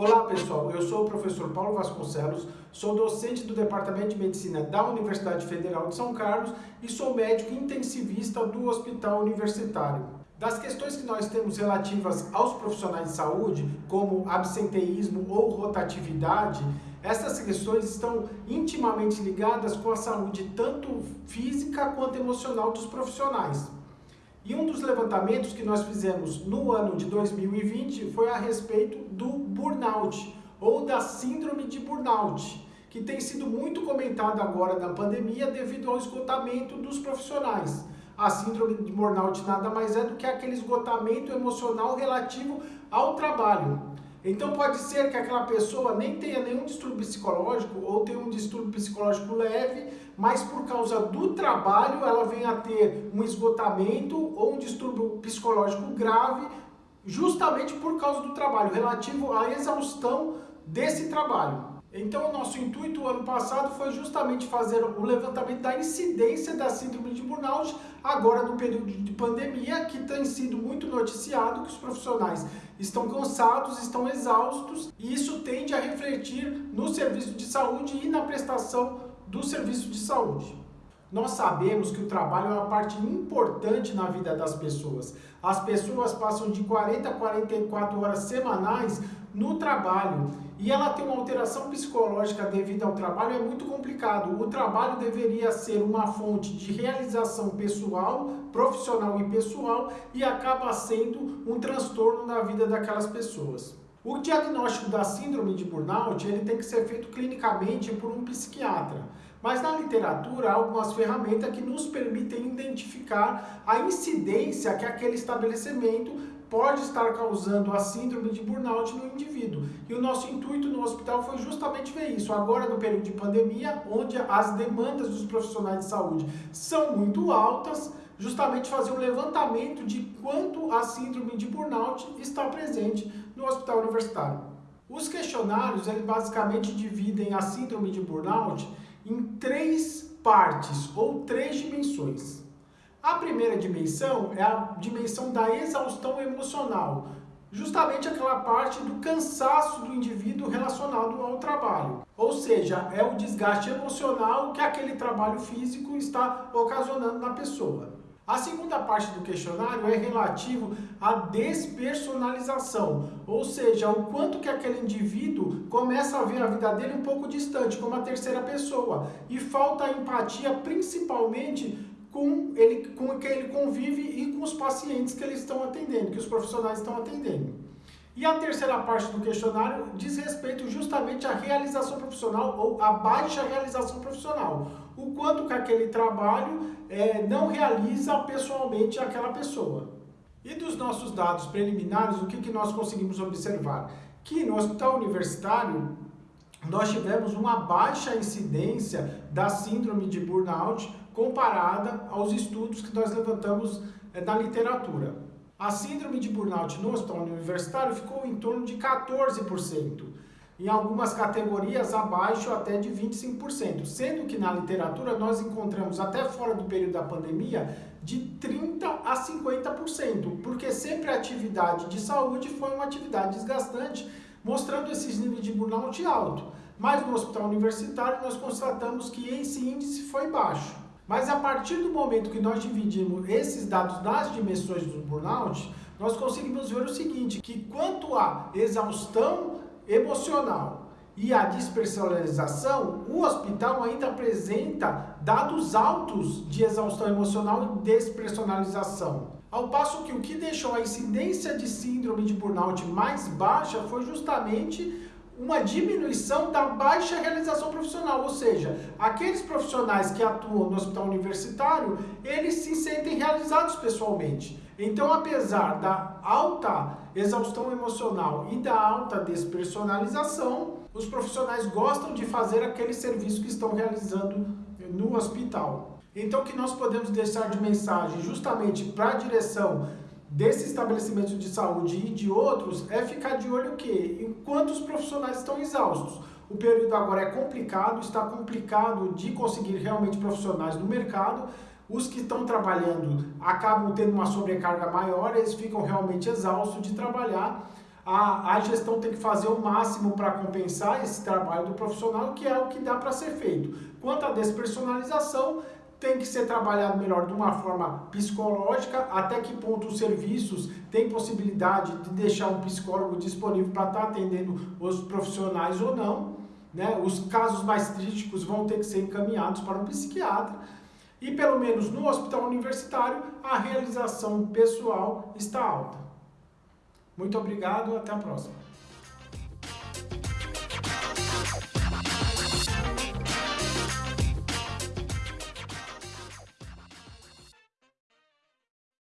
Olá pessoal, eu sou o professor Paulo Vasconcelos, sou docente do Departamento de Medicina da Universidade Federal de São Carlos e sou médico intensivista do Hospital Universitário. Das questões que nós temos relativas aos profissionais de saúde, como absenteísmo ou rotatividade, essas questões estão intimamente ligadas com a saúde tanto física quanto emocional dos profissionais. E um dos levantamentos que nós fizemos no ano de 2020 foi a respeito do burnout, ou da síndrome de burnout, que tem sido muito comentado agora na pandemia devido ao esgotamento dos profissionais. A síndrome de burnout nada mais é do que aquele esgotamento emocional relativo ao trabalho. Então pode ser que aquela pessoa nem tenha nenhum distúrbio psicológico ou tenha um distúrbio psicológico leve, mas por causa do trabalho ela venha a ter um esgotamento ou um distúrbio psicológico grave, justamente por causa do trabalho, relativo à exaustão desse trabalho. Então o nosso intuito ano passado foi justamente fazer o levantamento da incidência da síndrome de burnout, agora no período de pandemia, que tem sido muito noticiado, que os profissionais estão cansados, estão exaustos, e isso tende a refletir no serviço de saúde e na prestação do serviço de saúde. Nós sabemos que o trabalho é uma parte importante na vida das pessoas. As pessoas passam de 40 a 44 horas semanais no trabalho e ela tem uma alteração psicológica devido ao trabalho é muito complicado. O trabalho deveria ser uma fonte de realização pessoal, profissional e pessoal e acaba sendo um transtorno na vida daquelas pessoas. O diagnóstico da síndrome de burnout ele tem que ser feito clinicamente por um psiquiatra. Mas na literatura há algumas ferramentas que nos permitem identificar a incidência que aquele estabelecimento pode estar causando a síndrome de burnout no indivíduo. E o nosso intuito no hospital foi justamente ver isso. Agora, no período de pandemia, onde as demandas dos profissionais de saúde são muito altas, justamente fazer um levantamento de quanto a síndrome de burnout está presente no hospital universitário. Os questionários, eles basicamente dividem a síndrome de burnout em três partes ou três dimensões. A primeira dimensão é a dimensão da exaustão emocional, justamente aquela parte do cansaço do indivíduo relacionado ao trabalho. Ou seja, é o desgaste emocional que aquele trabalho físico está ocasionando na pessoa. A segunda parte do questionário é relativo à despersonalização, ou seja, o quanto que aquele indivíduo começa a ver a vida dele um pouco distante, como a terceira pessoa, e falta empatia principalmente com, ele, com quem ele convive e com os pacientes que eles estão atendendo, que os profissionais estão atendendo. E a terceira parte do questionário diz respeito justamente à realização profissional ou à baixa realização profissional. O quanto que aquele trabalho é, não realiza pessoalmente aquela pessoa. E dos nossos dados preliminares, o que, que nós conseguimos observar? Que no hospital universitário, nós tivemos uma baixa incidência da síndrome de burnout comparada aos estudos que nós levantamos é, na literatura. A síndrome de burnout no hospital universitário ficou em torno de 14%, em algumas categorias abaixo até de 25%, sendo que na literatura nós encontramos até fora do período da pandemia de 30% a 50%, porque sempre a atividade de saúde foi uma atividade desgastante, mostrando esses níveis de burnout alto. Mas no hospital universitário nós constatamos que esse índice foi baixo. Mas a partir do momento que nós dividimos esses dados nas dimensões do burnout, nós conseguimos ver o seguinte, que quanto à exaustão emocional e à dispersonalização, o hospital ainda apresenta dados altos de exaustão emocional e despersonalização. Ao passo que o que deixou a incidência de síndrome de burnout mais baixa foi justamente uma diminuição da baixa realização profissional, ou seja, aqueles profissionais que atuam no hospital universitário, eles se sentem realizados pessoalmente. Então, apesar da alta exaustão emocional e da alta despersonalização, os profissionais gostam de fazer aquele serviço que estão realizando no hospital. Então, o que nós podemos deixar de mensagem justamente para a direção desse estabelecimento de saúde e de outros é ficar de olho o quê? Enquanto os profissionais estão exaustos. O período agora é complicado, está complicado de conseguir realmente profissionais no mercado. Os que estão trabalhando acabam tendo uma sobrecarga maior, eles ficam realmente exaustos de trabalhar. a, a gestão tem que fazer o máximo para compensar esse trabalho do profissional, que é o que dá para ser feito. Quanto à despersonalização, tem que ser trabalhado melhor de uma forma psicológica, até que ponto os serviços têm possibilidade de deixar um psicólogo disponível para estar tá atendendo os profissionais ou não. Né? Os casos mais críticos vão ter que ser encaminhados para um psiquiatra. E pelo menos no hospital universitário, a realização pessoal está alta. Muito obrigado, até a próxima.